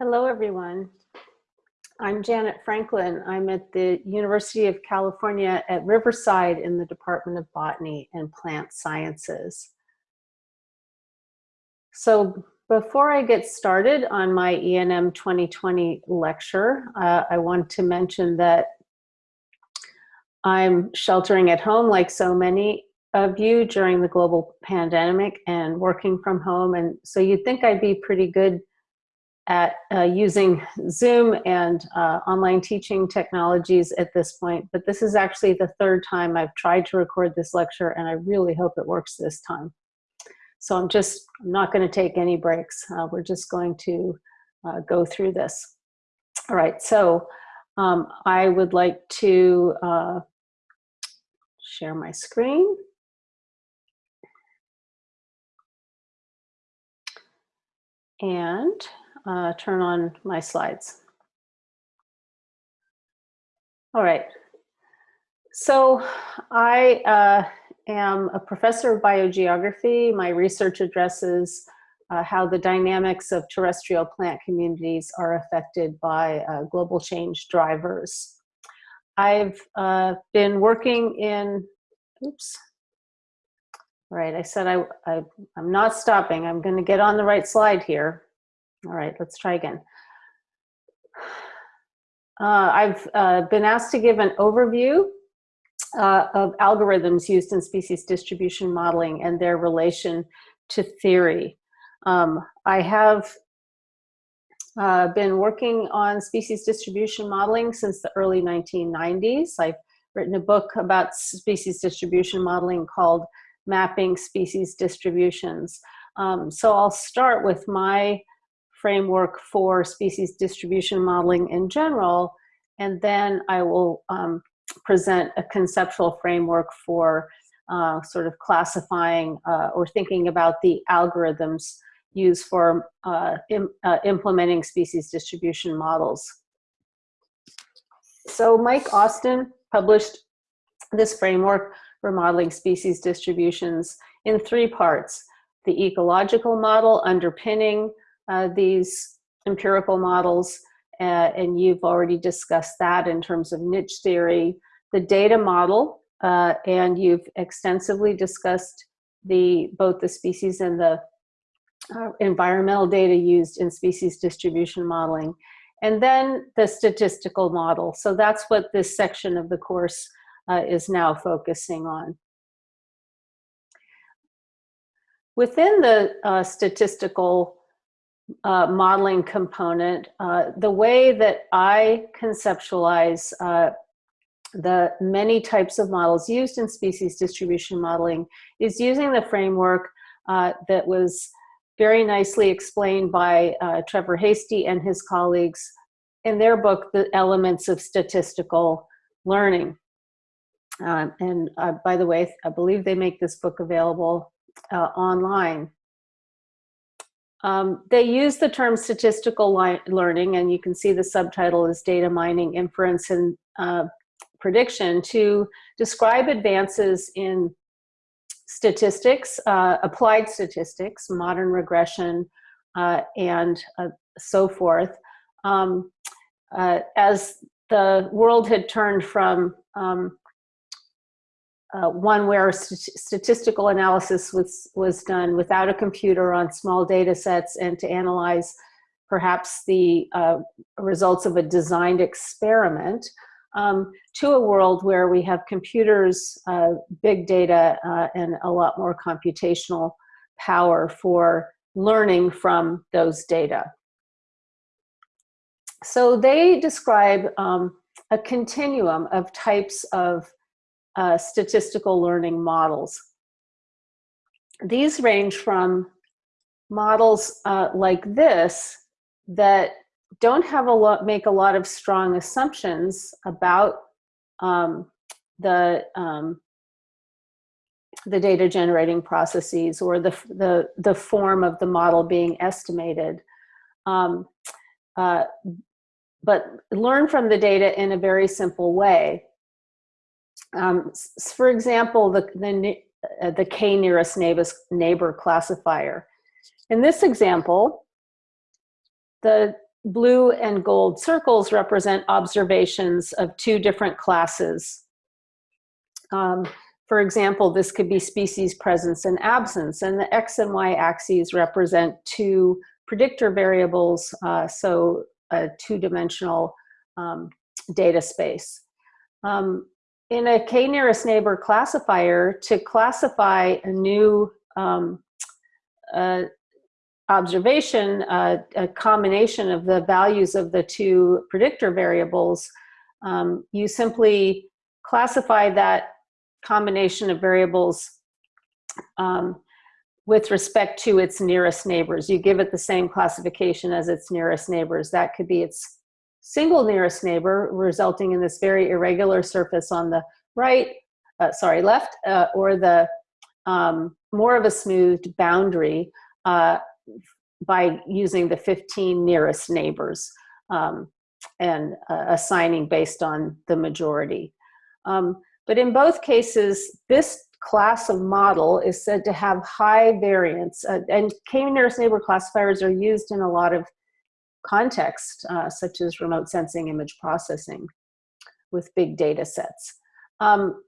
Hello, everyone. I'm Janet Franklin. I'm at the University of California at Riverside in the Department of Botany and Plant Sciences. So before I get started on my ENM 2020 lecture, uh, I want to mention that I'm sheltering at home like so many of you during the global pandemic and working from home. And so you'd think I'd be pretty good at uh, using Zoom and uh, online teaching technologies at this point, but this is actually the third time I've tried to record this lecture and I really hope it works this time. So I'm just I'm not going to take any breaks. Uh, we're just going to uh, go through this. All right, so um, I would like to uh, share my screen. And uh, turn on my slides. All right. So I uh, am a professor of biogeography. My research addresses uh, how the dynamics of terrestrial plant communities are affected by uh, global change drivers. I've uh, been working in, oops, right, I said I, I, I'm not stopping. I'm gonna get on the right slide here. All right, let's try again. Uh, I've uh, been asked to give an overview uh, of algorithms used in species distribution modeling and their relation to theory. Um, I have uh, been working on species distribution modeling since the early 1990s. I've written a book about species distribution modeling called Mapping Species Distributions. Um, so I'll start with my framework for species distribution modeling in general, and then I will um, present a conceptual framework for uh, sort of classifying uh, or thinking about the algorithms used for uh, Im uh, implementing species distribution models. So Mike Austin published this framework for modeling species distributions in three parts. The ecological model underpinning uh, these empirical models, uh, and you've already discussed that in terms of niche theory, the data model, uh, and you've extensively discussed the both the species and the uh, environmental data used in species distribution modeling, and then the statistical model. So that's what this section of the course uh, is now focusing on. Within the uh, statistical uh, modeling component, uh, the way that I conceptualize uh, the many types of models used in species distribution modeling is using the framework uh, that was very nicely explained by uh, Trevor Hastie and his colleagues in their book, The Elements of Statistical Learning. Um, and uh, by the way, I believe they make this book available online. Um, they use the term statistical learning, and you can see the subtitle is Data Mining, Inference, and uh, Prediction to describe advances in statistics, uh, applied statistics, modern regression, uh, and uh, so forth. Um, uh, as the world had turned from um, uh, one where st statistical analysis was, was done without a computer on small data sets and to analyze perhaps the uh, results of a designed experiment um, to a world where we have computers, uh, big data, uh, and a lot more computational power for learning from those data. So they describe um, a continuum of types of uh, statistical learning models. These range from models uh, like this that don't have a lot, make a lot of strong assumptions about um, the um, the data generating processes or the, the, the form of the model being estimated. Um, uh, but learn from the data in a very simple way. Um, for example, the, the, uh, the K nearest neighbors, neighbor classifier. In this example, the blue and gold circles represent observations of two different classes. Um, for example, this could be species presence and absence, and the X and Y axes represent two predictor variables, uh, so a two-dimensional um, data space. Um, in a k-nearest neighbor classifier, to classify a new um, uh, observation, uh, a combination of the values of the two predictor variables, um, you simply classify that combination of variables um, with respect to its nearest neighbors. You give it the same classification as its nearest neighbors. That could be its single nearest neighbor, resulting in this very irregular surface on the right, uh, sorry, left, uh, or the um, more of a smoothed boundary uh, by using the 15 nearest neighbors um, and uh, assigning based on the majority. Um, but in both cases, this class of model is said to have high variance uh, and k-nearest neighbor classifiers are used in a lot of context, uh, such as remote sensing image processing with big data sets. Um,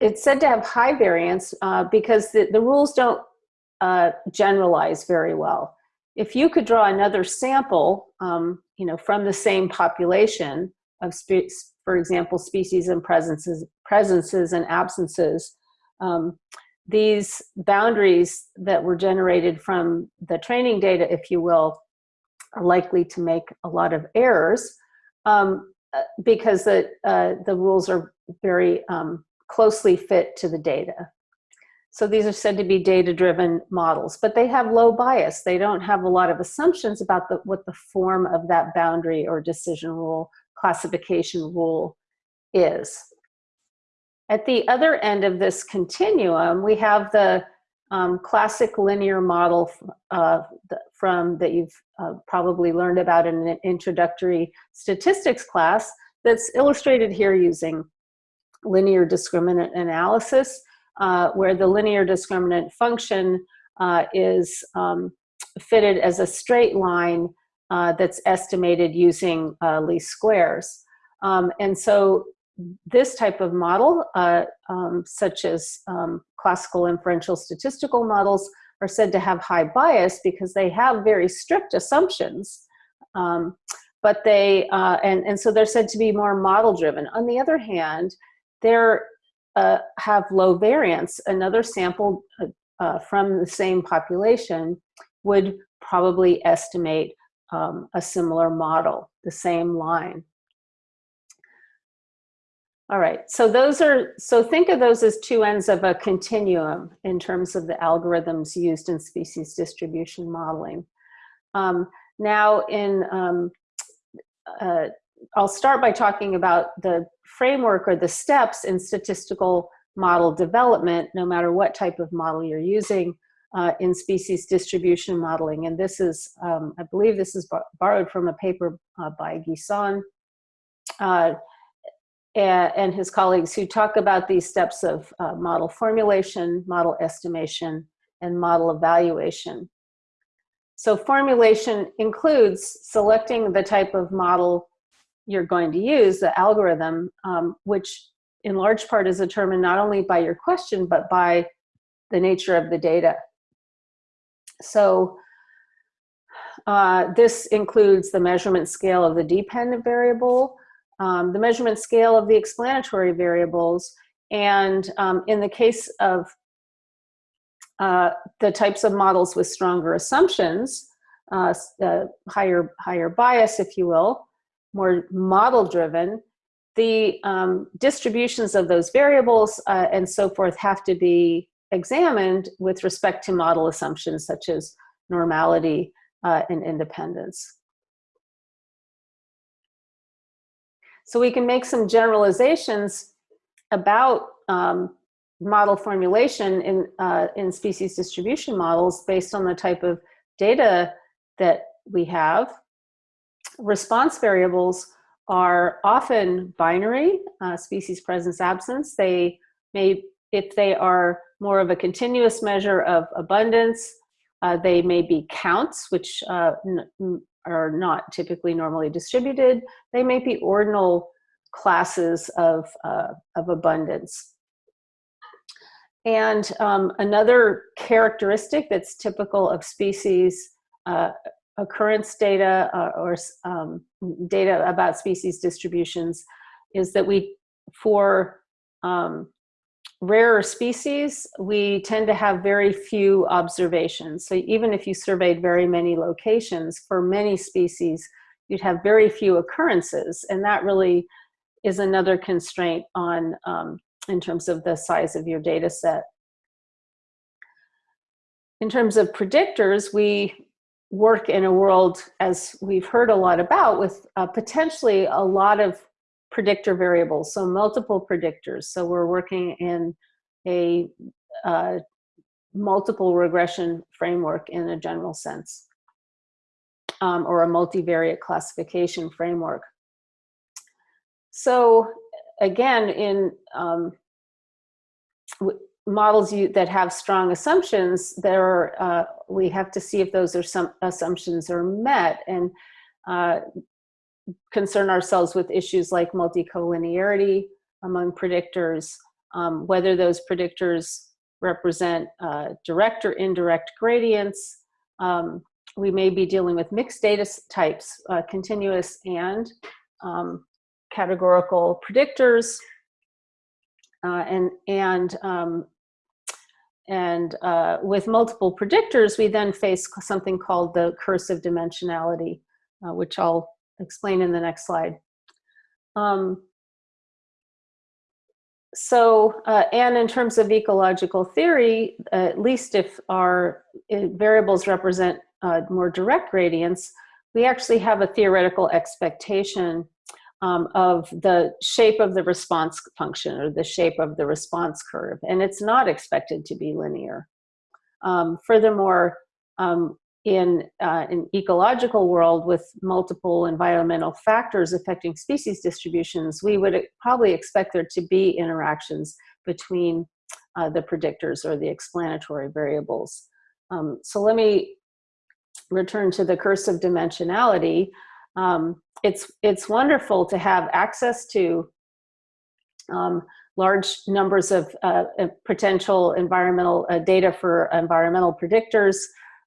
it's said to have high variance uh, because the, the rules don't uh, generalize very well. If you could draw another sample, um, you know, from the same population of, for example, species and presences, presences and absences, um, these boundaries that were generated from the training data, if you will, likely to make a lot of errors um, uh, because the, uh, the rules are very um, closely fit to the data. So these are said to be data-driven models, but they have low bias. They don't have a lot of assumptions about the, what the form of that boundary or decision rule, classification rule is. At the other end of this continuum, we have the um, classic linear model uh, from that you've uh, probably learned about in an introductory statistics class that's illustrated here using linear discriminant analysis, uh, where the linear discriminant function uh, is um, fitted as a straight line uh, that's estimated using uh, least squares. Um, and so this type of model, uh, um, such as um, classical inferential statistical models, are said to have high bias because they have very strict assumptions. Um, but they, uh, and, and so they're said to be more model driven. On the other hand, they uh, have low variance. Another sample uh, uh, from the same population would probably estimate um, a similar model, the same line. All right, so those are, so think of those as two ends of a continuum in terms of the algorithms used in species distribution modeling. Um, now in, um, uh, I'll start by talking about the framework or the steps in statistical model development, no matter what type of model you're using uh, in species distribution modeling. And this is, um, I believe this is borrowed from a paper uh, by Guisan. And his colleagues who talk about these steps of uh, model formulation, model estimation, and model evaluation. So formulation includes selecting the type of model you're going to use, the algorithm, um, which in large part is determined not only by your question, but by the nature of the data. So uh, this includes the measurement scale of the dependent variable, um, the measurement scale of the explanatory variables, and um, in the case of uh, the types of models with stronger assumptions, uh, uh, higher, higher bias, if you will, more model driven, the um, distributions of those variables uh, and so forth have to be examined with respect to model assumptions such as normality uh, and independence. So we can make some generalizations about um, model formulation in, uh, in species distribution models based on the type of data that we have. Response variables are often binary, uh, species presence absence. They may, if they are more of a continuous measure of abundance, uh, they may be counts, which uh, are not typically normally distributed. They may be ordinal classes of, uh, of abundance. And um, another characteristic that's typical of species uh, occurrence data uh, or um, data about species distributions is that we, for um, rarer species, we tend to have very few observations. So even if you surveyed very many locations, for many species, you'd have very few occurrences. And that really is another constraint on um, in terms of the size of your data set. In terms of predictors, we work in a world, as we've heard a lot about, with uh, potentially a lot of predictor variables, so multiple predictors. So we're working in a uh, multiple regression framework in a general sense, um, or a multivariate classification framework. So again, in um, models you, that have strong assumptions, there uh, we have to see if those are some assumptions are met and uh, concern ourselves with issues like multicollinearity among predictors, um, whether those predictors represent uh, direct or indirect gradients. Um, we may be dealing with mixed data types, uh, continuous and um, categorical predictors, uh, and and um, and uh, with multiple predictors, we then face something called the curse of dimensionality, uh, which I'll explain in the next slide. Um, so, uh, and in terms of ecological theory, at least if our uh, variables represent uh, more direct gradients, we actually have a theoretical expectation um, of the shape of the response function or the shape of the response curve, and it's not expected to be linear. Um, furthermore, um, in uh, an ecological world with multiple environmental factors affecting species distributions, we would probably expect there to be interactions between uh, the predictors or the explanatory variables. Um, so let me return to the curse of dimensionality um, it's, it's wonderful to have access to um, large numbers of uh, potential environmental uh, data for environmental predictors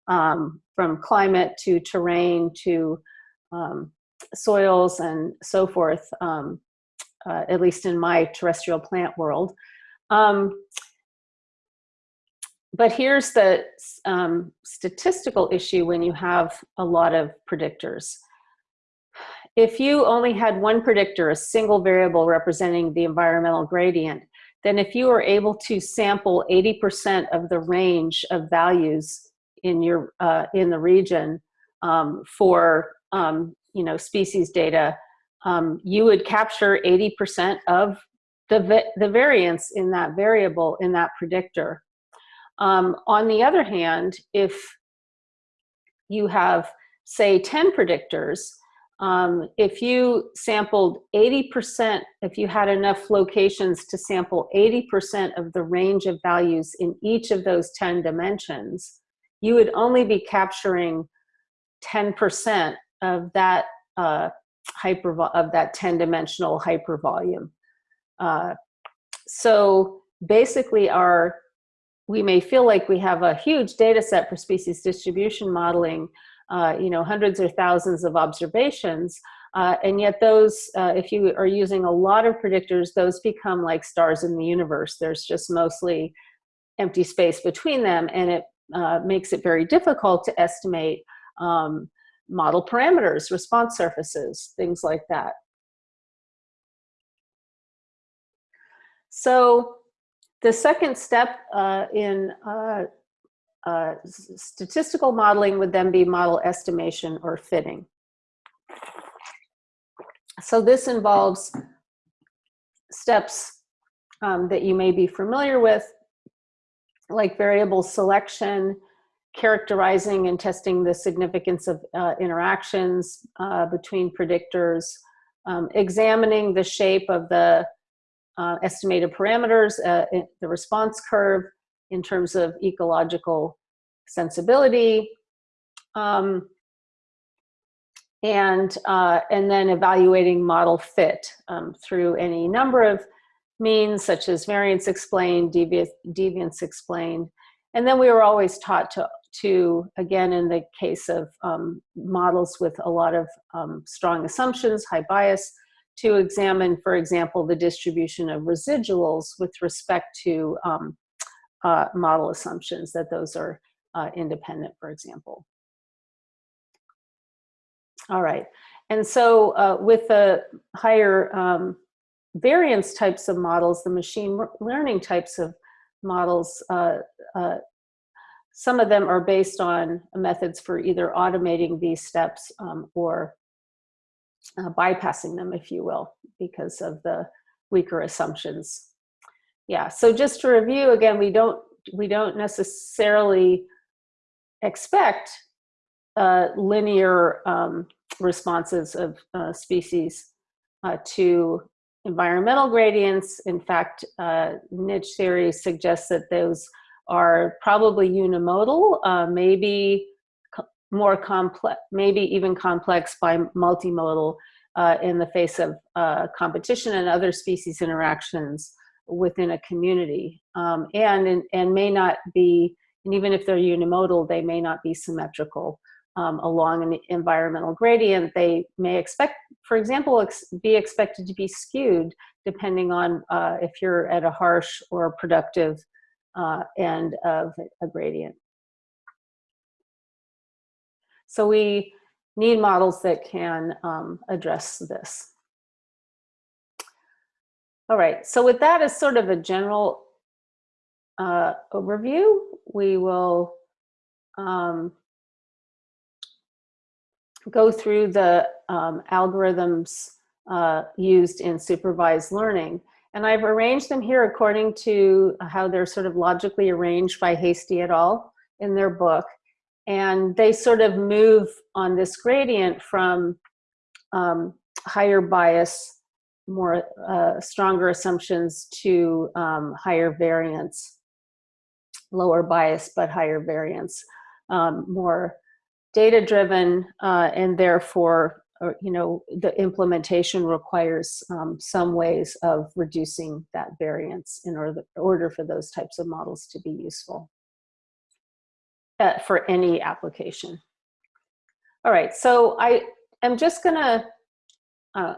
um, from climate to terrain to um, soils and so forth, um, uh, at least in my terrestrial plant world. Um, but here's the um, statistical issue when you have a lot of predictors if you only had one predictor, a single variable representing the environmental gradient, then if you were able to sample 80% of the range of values in your uh, in the region um, for um, you know species data, um, you would capture 80% of the the variance in that variable in that predictor. Um, on the other hand, if you have say 10 predictors, um, if you sampled 80%, if you had enough locations to sample 80% of the range of values in each of those 10 dimensions, you would only be capturing 10% of that uh, hyper of that 10 dimensional hypervolume. Uh, so basically our, we may feel like we have a huge data set for species distribution modeling, uh, you know, hundreds or thousands of observations. Uh, and yet those, uh, if you are using a lot of predictors, those become like stars in the universe. There's just mostly empty space between them and it uh, makes it very difficult to estimate um, model parameters, response surfaces, things like that. So the second step uh, in uh, uh, statistical modeling would then be model estimation or fitting. So this involves steps um, that you may be familiar with, like variable selection, characterizing and testing the significance of uh, interactions uh, between predictors, um, examining the shape of the uh, estimated parameters, uh, the response curve, in terms of ecological sensibility. Um, and, uh, and then evaluating model fit um, through any number of means such as variance explained, devi deviance explained. And then we were always taught to, to again, in the case of um, models with a lot of um, strong assumptions, high bias, to examine, for example, the distribution of residuals with respect to um, uh, model assumptions, that those are uh, independent, for example. All right, and so uh, with the higher um, variance types of models, the machine learning types of models, uh, uh, some of them are based on methods for either automating these steps um, or uh, bypassing them, if you will, because of the weaker assumptions. Yeah, so just to review again, we don't we don't necessarily expect uh, linear um, responses of uh, species uh, to environmental gradients. In fact, uh, niche theory suggests that those are probably unimodal, uh, maybe more complex, maybe even complex by multimodal uh, in the face of uh, competition and other species interactions within a community. Um, and, and may not be, and even if they're unimodal, they may not be symmetrical um, along an environmental gradient. They may expect, for example, ex be expected to be skewed depending on uh, if you're at a harsh or productive uh, end of a gradient. So we need models that can um, address this. All right, so with that as sort of a general uh, overview, we will um, go through the um, algorithms uh, used in supervised learning. And I've arranged them here according to how they're sort of logically arranged by Hastie et al. in their book. And they sort of move on this gradient from um, higher bias, more uh, stronger assumptions to um, higher variance, lower bias, but higher variance, um, more data driven uh, and therefore or, you know, the implementation requires um, some ways of reducing that variance in order, order for those types of models to be useful uh, for any application. All right, so I am just gonna uh,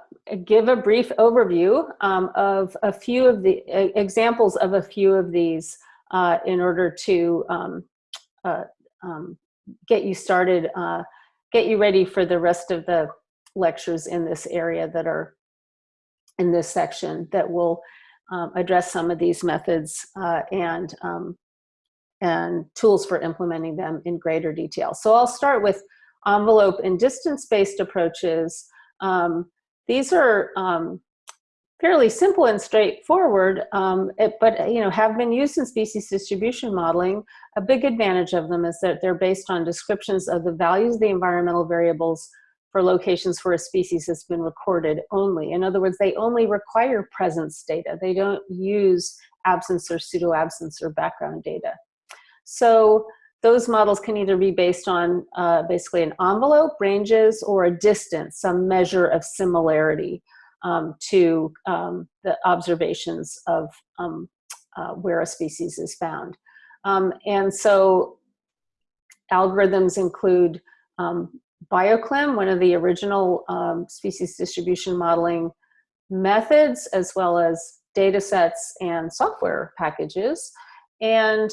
give a brief overview um, of a few of the uh, examples of a few of these uh, in order to um, uh, um, get you started, uh, get you ready for the rest of the lectures in this area that are in this section that will um, address some of these methods uh, and, um, and tools for implementing them in greater detail. So I'll start with envelope and distance-based approaches. Um, these are um, fairly simple and straightforward, um, it, but you know have been used in species distribution modeling. A big advantage of them is that they're based on descriptions of the values of the environmental variables for locations where a species has been recorded only. In other words, they only require presence data. They don't use absence or pseudo-absence or background data. So those models can either be based on uh, basically an envelope, ranges, or a distance, some measure of similarity um, to um, the observations of um, uh, where a species is found. Um, and so algorithms include um, BioClim, one of the original species distribution modeling methods, as well as data sets and software packages, and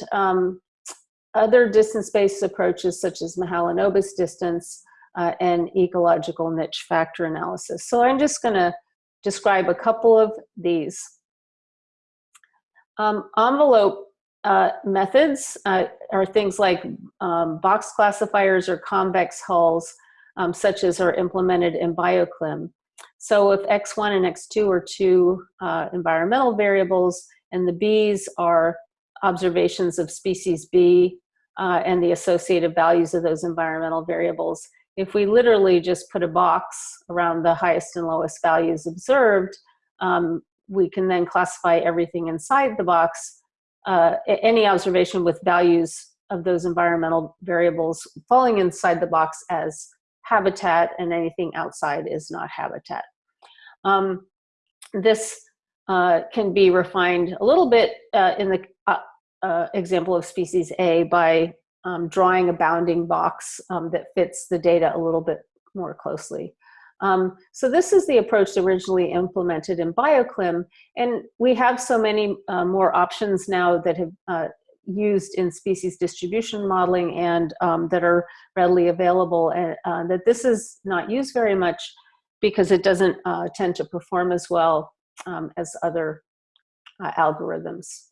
other distance-based approaches such as Mahalanobis distance uh, and ecological niche factor analysis. So I'm just gonna describe a couple of these. Um, envelope uh, methods uh, are things like um, box classifiers or convex hulls, um, such as are implemented in BioClim. So if X1 and X2 are two uh, environmental variables, and the Bs are observations of species B uh, and the associated values of those environmental variables, if we literally just put a box around the highest and lowest values observed, um, we can then classify everything inside the box uh, any observation with values of those environmental variables falling inside the box as habitat and anything outside is not habitat. Um, this uh, can be refined a little bit uh, in the uh, uh example of species A by um, drawing a bounding box um, that fits the data a little bit more closely. Um, so this is the approach originally implemented in BioClim, and we have so many uh, more options now that have uh, used in species distribution modeling and um, that are readily available, and uh, that this is not used very much because it doesn't uh, tend to perform as well um, as other uh, algorithms.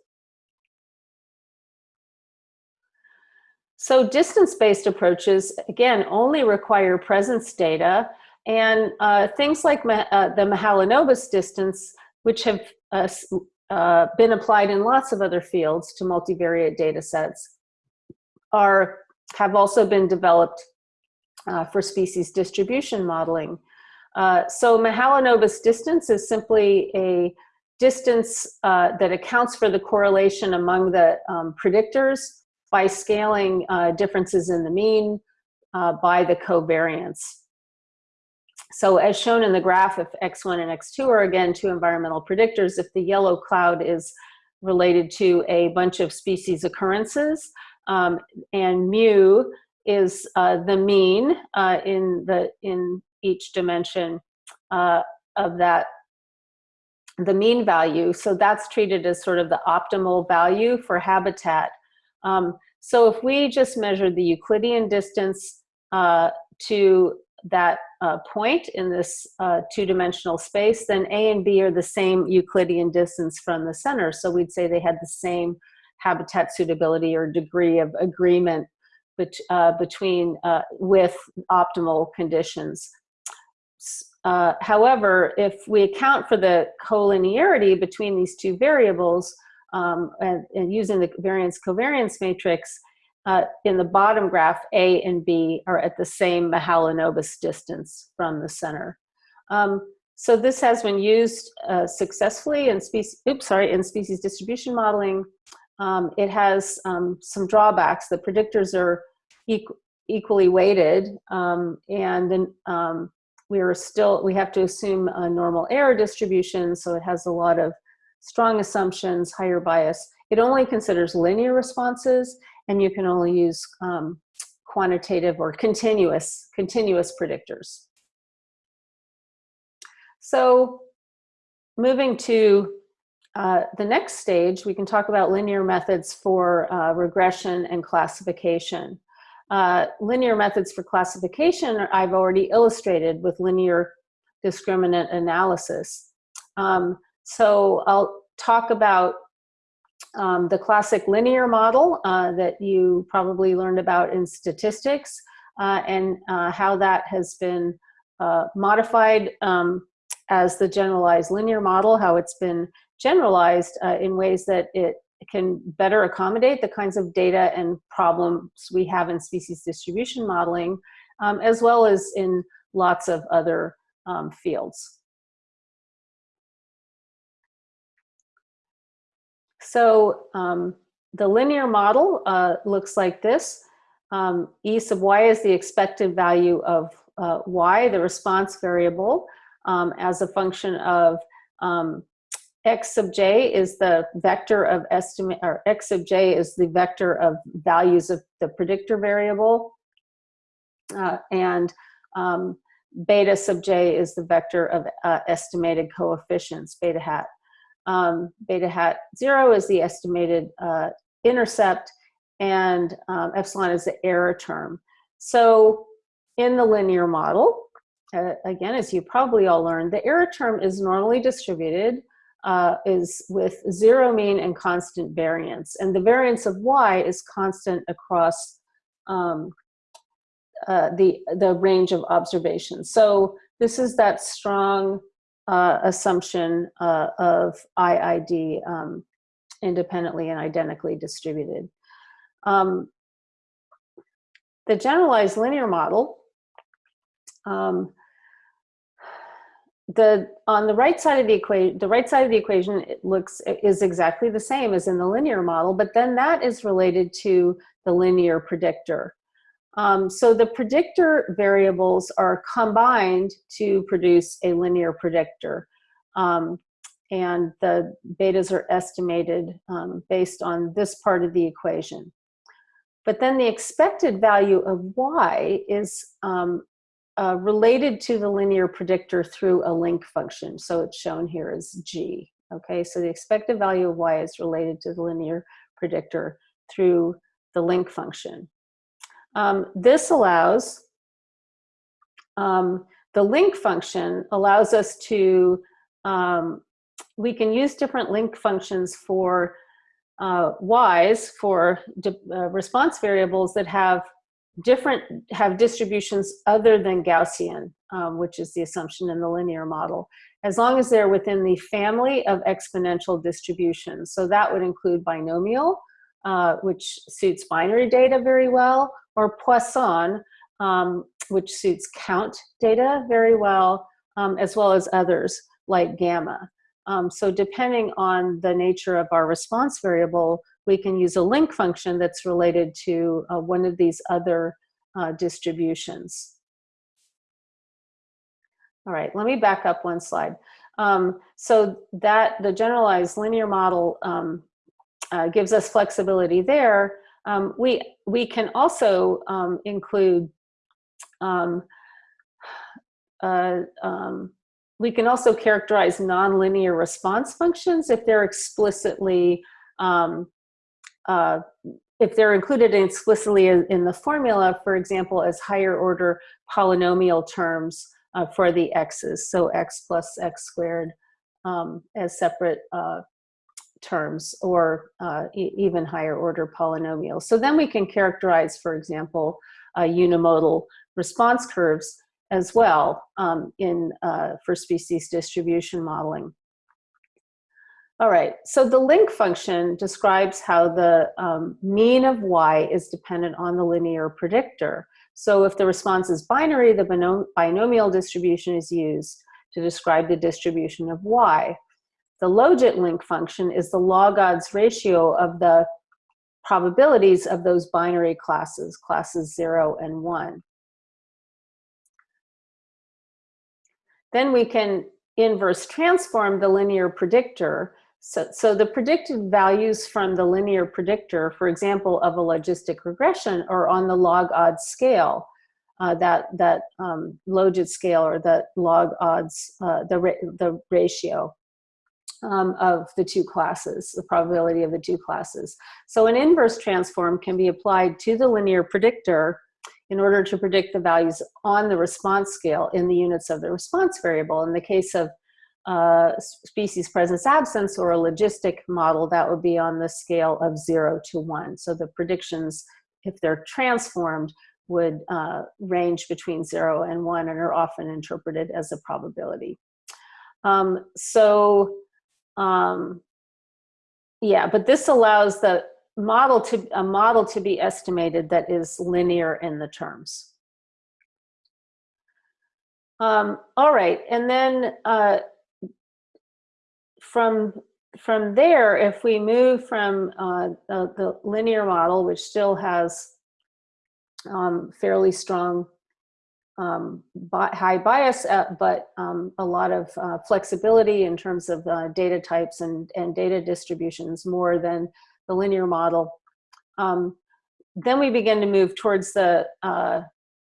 So distance-based approaches, again, only require presence data and uh, things like uh, the Mahalanobis distance, which have uh, uh, been applied in lots of other fields to multivariate data sets, are, have also been developed uh, for species distribution modeling. Uh, so Mahalanobis distance is simply a distance that accounts for the correlation among the um, predictors by scaling differences in the mean by the covariance. So as shown in the graph, if X1 and X2 are again two environmental predictors, if the yellow cloud is related to a bunch of species occurrences, um, and mu is uh, the mean uh, in, the, in each dimension uh, of that, the mean value. So that's treated as sort of the optimal value for habitat. Um, so if we just measure the Euclidean distance uh, to that uh, point in this uh, two-dimensional space, then A and B are the same Euclidean distance from the center. So we'd say they had the same habitat suitability or degree of agreement bet uh, between uh, with optimal conditions. Uh, however, if we account for the collinearity between these two variables um, and, and using the variance covariance matrix, uh, in the bottom graph, A and B are at the same Mahalanobis distance from the center. Um, so this has been used uh, successfully in species, oops, sorry, in species distribution modeling. Um, it has um, some drawbacks. The predictors are equ equally weighted, um, and then um, we are still, we have to assume a normal error distribution, so it has a lot of strong assumptions, higher bias. It only considers linear responses, and you can only use um, quantitative or continuous, continuous predictors. So moving to uh, the next stage, we can talk about linear methods for uh, regression and classification. Uh, linear methods for classification I've already illustrated with linear discriminant analysis. Um, so I'll talk about um, the classic linear model uh, that you probably learned about in statistics uh, and uh, how that has been uh, modified um, as the generalized linear model, how it's been generalized uh, in ways that it can better accommodate the kinds of data and problems we have in species distribution modeling, um, as well as in lots of other um, fields. So um, the linear model uh, looks like this. Um, e sub y is the expected value of uh, y, the response variable, um, as a function of um, x sub j is the vector of estimate, or x sub j is the vector of values of the predictor variable, uh, and um, beta sub j is the vector of uh, estimated coefficients, beta hat. Um, beta hat zero is the estimated uh, intercept and um, epsilon is the error term. So in the linear model, uh, again, as you probably all learned, the error term is normally distributed, uh, is with zero mean and constant variance. And the variance of y is constant across um, uh, the, the range of observations. So this is that strong uh, assumption uh, of IID um, independently and identically distributed. Um, the generalized linear model, um, the on the right side of the equation, the right side of the equation it looks is exactly the same as in the linear model, but then that is related to the linear predictor. Um, so the predictor variables are combined to produce a linear predictor. Um, and the betas are estimated um, based on this part of the equation. But then the expected value of y is um, uh, related to the linear predictor through a link function. So it's shown here as g. Okay, so the expected value of y is related to the linear predictor through the link function. Um, this allows, um, the link function allows us to, um, we can use different link functions for uh, y's for uh, response variables that have different, have distributions other than Gaussian, um, which is the assumption in the linear model, as long as they're within the family of exponential distributions. So that would include binomial, uh, which suits binary data very well, or Poisson, um, which suits count data very well, um, as well as others like gamma. Um, so depending on the nature of our response variable, we can use a link function that's related to uh, one of these other uh, distributions. All right, let me back up one slide. Um, so that the generalized linear model um, uh, gives us flexibility there, um, we, we can also um, include, um, uh, um, we can also characterize nonlinear response functions if they're explicitly, um, uh, if they're included explicitly in, the formula, for example, as higher order polynomial terms uh, for the x's, so x plus x squared um, as separate uh, terms or uh, e even higher order polynomials. So then we can characterize, for example, uh, unimodal response curves as well um, in uh, for species distribution modeling. All right, so the link function describes how the um, mean of y is dependent on the linear predictor. So if the response is binary, the binom binomial distribution is used to describe the distribution of y. The logit link function is the log odds ratio of the probabilities of those binary classes, classes zero and one. Then we can inverse transform the linear predictor. So, so the predicted values from the linear predictor, for example, of a logistic regression are on the log odds scale. Uh, that that um, logit scale or that log odds, uh, the, ra the ratio um, of the two classes, the probability of the two classes. So an inverse transform can be applied to the linear predictor in order to predict the values on the response scale in the units of the response variable. In the case of uh, species presence absence or a logistic model, that would be on the scale of zero to one. So the predictions, if they're transformed, would uh, range between zero and one and are often interpreted as a probability. Um, so um, yeah, but this allows the model to a model to be estimated that is linear in the terms. Um, all right, and then uh, from from there, if we move from uh, the, the, linear model, which still has um, fairly strong um, high bias, uh, but um, a lot of uh, flexibility in terms of uh, data types and, and data distributions more than the linear model. Um, then we begin to move towards the uh,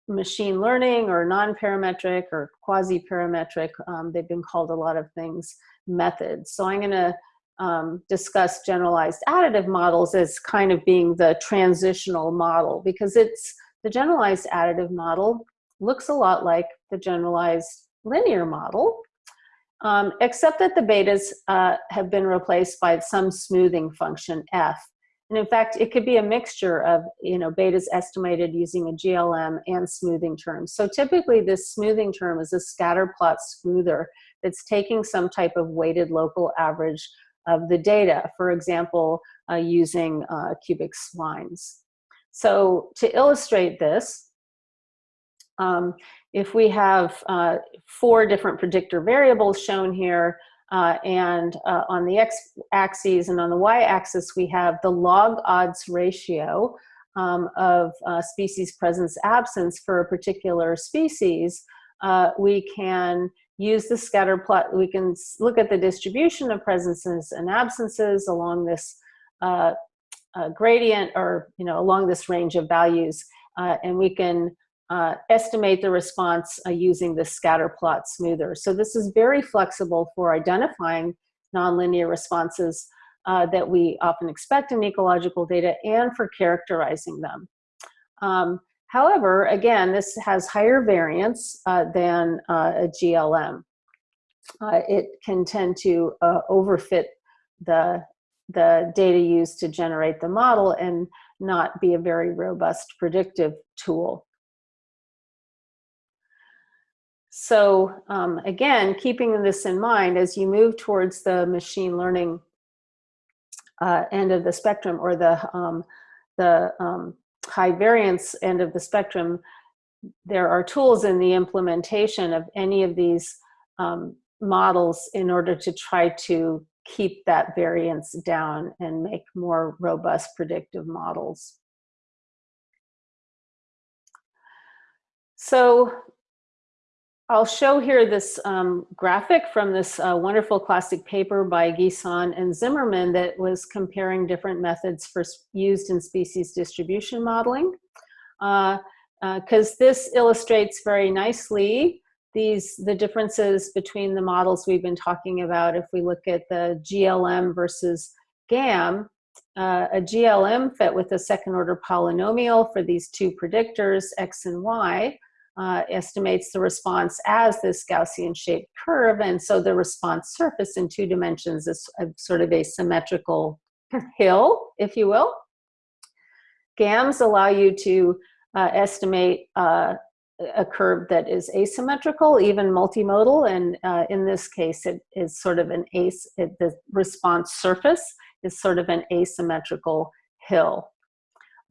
machine learning or non-parametric or quasi-parametric, um, they've been called a lot of things, methods. So I'm gonna um, discuss generalized additive models as kind of being the transitional model because it's the generalized additive model looks a lot like the generalized linear model, um, except that the betas uh, have been replaced by some smoothing function f. And in fact, it could be a mixture of you know betas estimated using a GLM and smoothing terms. So typically this smoothing term is a scatter plot smoother that's taking some type of weighted local average of the data, for example, uh, using uh, cubic splines. So to illustrate this, um, if we have uh, four different predictor variables shown here, uh, and uh, on the x-axis and on the y-axis we have the log odds ratio um, of uh, species presence absence for a particular species, uh, we can use the scatter plot. We can look at the distribution of presences and absences along this uh, gradient or, you know, along this range of values. And we can uh, estimate the response uh, using the scatter plot smoother. So this is very flexible for identifying nonlinear responses uh, that we often expect in ecological data and for characterizing them. Um, however, again, this has higher variance uh, than uh, a GLM. It can tend to overfit the, the data used to generate the model and not be a very robust predictive tool. So um, again, keeping this in mind, as you move towards the machine learning uh, end of the spectrum or the, um, the um, high variance end of the spectrum, there are tools in the implementation of any of these um, models in order to try to keep that variance down and make more robust predictive models. So I'll show here this um, graphic from this uh, wonderful classic paper by Guisan and Zimmermann that was comparing different methods for used in species distribution modeling. Because uh, uh, this illustrates very nicely these the differences between the models we've been talking about. If we look at the GLM versus GAM, uh, a GLM fit with a second order polynomial for these two predictors, X and Y, uh, estimates the response as this Gaussian shaped curve. And so the response surface in two dimensions is a, sort of a symmetrical hill, if you will. GAMs allow you to uh, estimate uh, a curve that is asymmetrical, even multimodal, and uh, in this case, it is sort of an ace. It, the response surface is sort of an asymmetrical hill.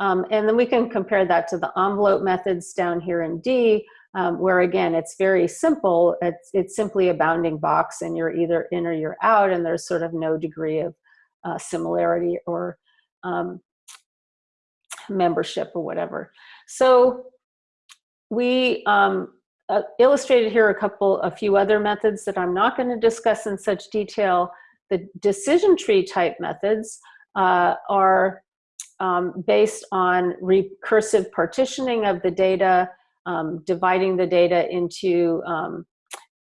Um, and then we can compare that to the envelope methods down here in D, um, where again, it's very simple. It's, it's simply a bounding box and you're either in or you're out and there's sort of no degree of uh, similarity or um, membership or whatever. So we um, uh, illustrated here a couple, a few other methods that I'm not gonna discuss in such detail. The decision tree type methods uh, are um, based on recursive partitioning of the data, um, dividing the data into um,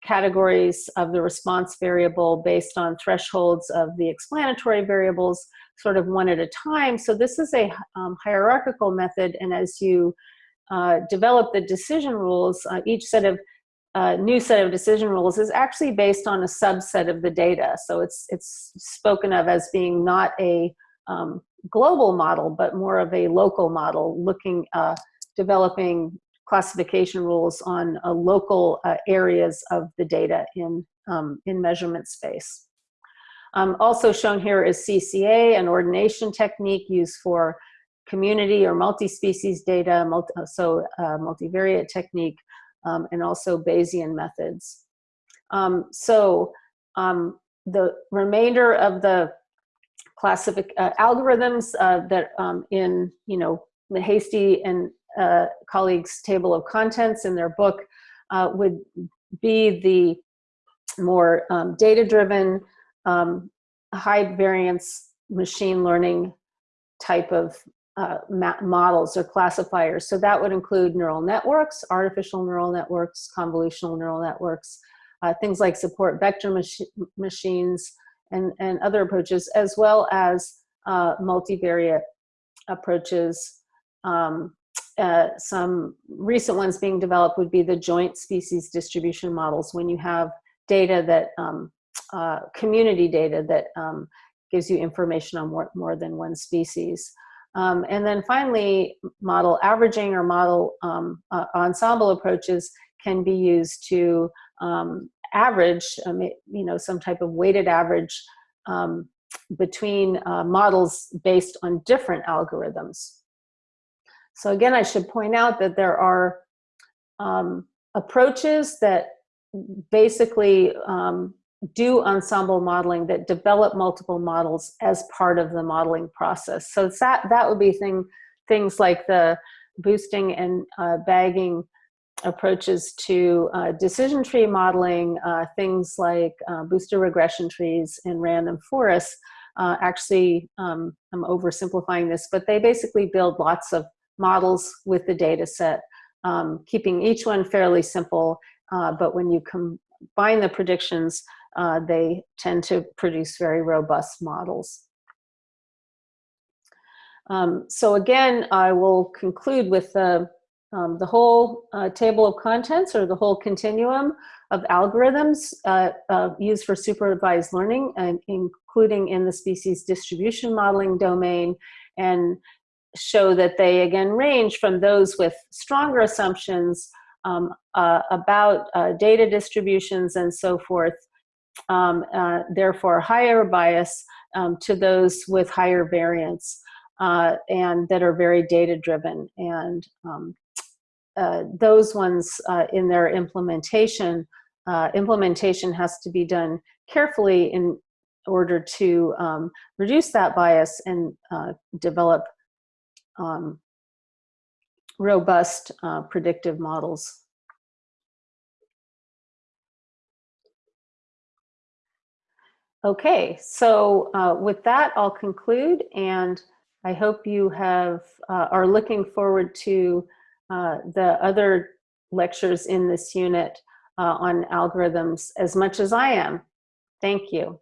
categories of the response variable based on thresholds of the explanatory variables, sort of one at a time. So this is a um, hierarchical method, and as you uh, develop the decision rules, uh, each set of uh, new set of decision rules is actually based on a subset of the data. So it's, it's spoken of as being not a um, global model, but more of a local model, looking, uh, developing classification rules on uh, local uh, areas of the data in, um, in measurement space. Um, also shown here is CCA, an ordination technique used for community or multi-species data, multi, so uh, multivariate technique, um, and also Bayesian methods. Um, so um, the remainder of the classific uh, algorithms uh, that um, in you know Hastie and uh, colleagues table of contents in their book uh, would be the more um, data driven um, high variance machine learning type of uh, models or classifiers. So that would include neural networks, artificial neural networks, convolutional neural networks, uh, things like support vector mach machines, and, and other approaches, as well as uh, multivariate approaches. Um, uh, some recent ones being developed would be the joint species distribution models when you have data that, um, uh, community data that um, gives you information on more, more than one species. Um, and then finally, model averaging or model um, uh, ensemble approaches can be used to um, average, um, you know, some type of weighted average um, between uh, models based on different algorithms. So again, I should point out that there are um, approaches that basically um, do ensemble modeling that develop multiple models as part of the modeling process. So that, that would be thing, things like the boosting and uh, bagging approaches to uh, decision tree modeling, uh, things like uh, boosted regression trees and random forests, uh, actually, um, I'm oversimplifying this, but they basically build lots of models with the data set, um, keeping each one fairly simple, uh, but when you combine the predictions, uh, they tend to produce very robust models. Um, so again, I will conclude with the um, the whole uh, table of contents or the whole continuum of algorithms uh, uh, used for supervised learning, and including in the species distribution modeling domain, and show that they again range from those with stronger assumptions um, uh, about uh, data distributions and so forth, um, uh, therefore higher bias, um, to those with higher variance. and that are very data driven and um, uh, those ones uh, in their implementation, uh, implementation has to be done carefully in order to um, reduce that bias and uh, develop um, robust uh, predictive models. Okay, so with that, I'll conclude and I hope you have are looking forward to uh, the other lectures in this unit uh, on algorithms as much as I am. Thank you.